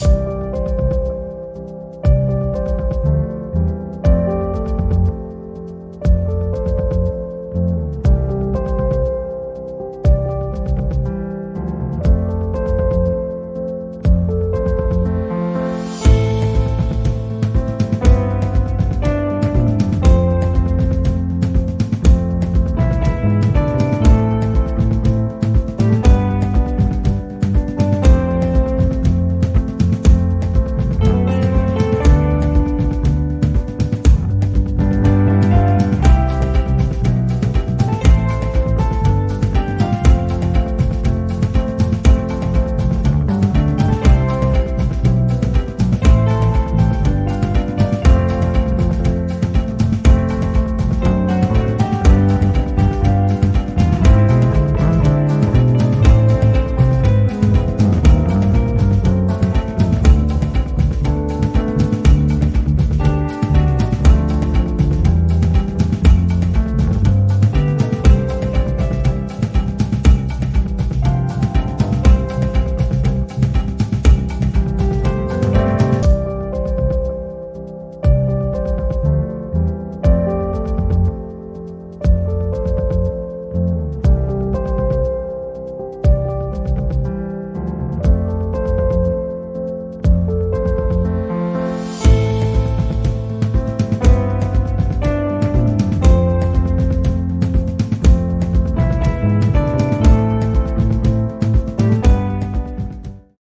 Bye.